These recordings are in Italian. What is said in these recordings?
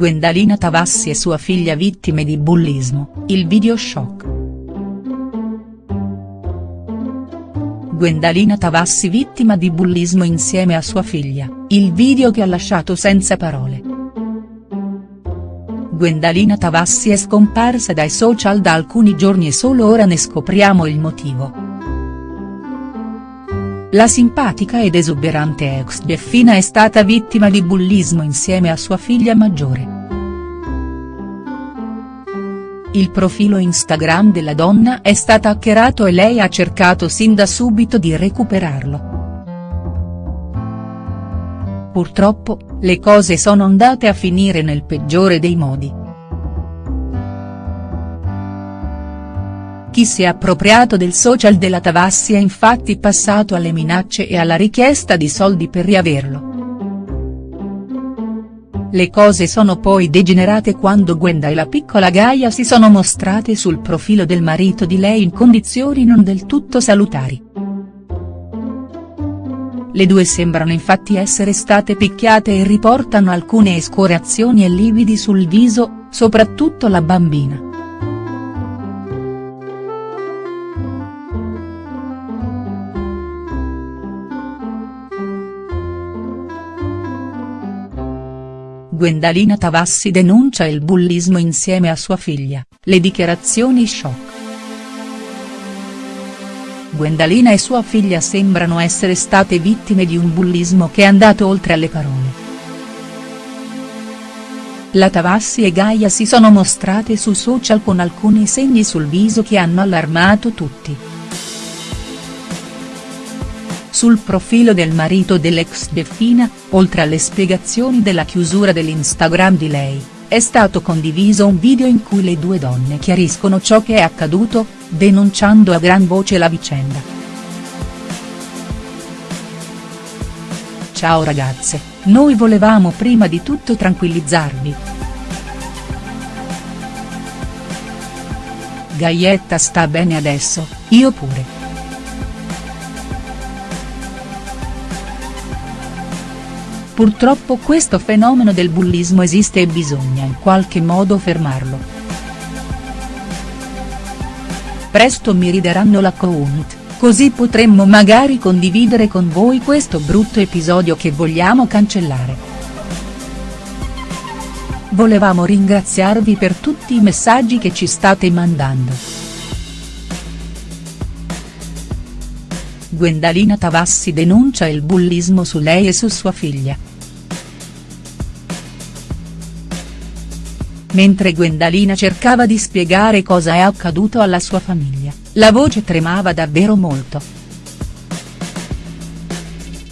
Gwendalina Tavassi e sua figlia vittime di bullismo, il video shock. Gwendalina Tavassi vittima di bullismo insieme a sua figlia, il video che ha lasciato senza parole. Gwendalina Tavassi è scomparsa dai social da alcuni giorni e solo ora ne scopriamo il motivo. La simpatica ed esuberante ex Jeffina è stata vittima di bullismo insieme a sua figlia maggiore. Il profilo Instagram della donna è stato hackerato e lei ha cercato sin da subito di recuperarlo. Purtroppo, le cose sono andate a finire nel peggiore dei modi. Chi si è appropriato del social della Tavassi è infatti passato alle minacce e alla richiesta di soldi per riaverlo. Le cose sono poi degenerate quando Gwenda e la piccola Gaia si sono mostrate sul profilo del marito di lei in condizioni non del tutto salutari. Le due sembrano infatti essere state picchiate e riportano alcune escoriazioni e lividi sul viso, soprattutto la bambina. Gwendalina Tavassi denuncia il bullismo insieme a sua figlia, le dichiarazioni shock. Gwendalina e sua figlia sembrano essere state vittime di un bullismo che è andato oltre alle parole. La Tavassi e Gaia si sono mostrate su social con alcuni segni sul viso che hanno allarmato tutti. Sul profilo del marito dell'ex Beffina, oltre alle spiegazioni della chiusura dell'Instagram di lei, è stato condiviso un video in cui le due donne chiariscono ciò che è accaduto, denunciando a gran voce la vicenda. Ciao ragazze, noi volevamo prima di tutto tranquillizzarvi. Gaietta sta bene adesso, io pure. Purtroppo questo fenomeno del bullismo esiste e bisogna in qualche modo fermarlo. Presto mi rideranno l'account, così potremmo magari condividere con voi questo brutto episodio che vogliamo cancellare. Volevamo ringraziarvi per tutti i messaggi che ci state mandando. Gwendalina Tavassi denuncia il bullismo su lei e su sua figlia. Mentre Gwendalina cercava di spiegare cosa è accaduto alla sua famiglia, la voce tremava davvero molto.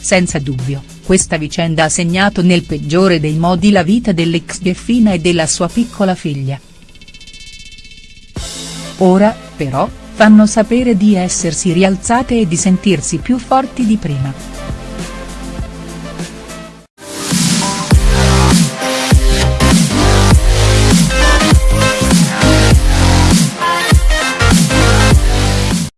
Senza dubbio, questa vicenda ha segnato nel peggiore dei modi la vita dell'ex Jeffina e della sua piccola figlia. Ora, però, fanno sapere di essersi rialzate e di sentirsi più forti di prima.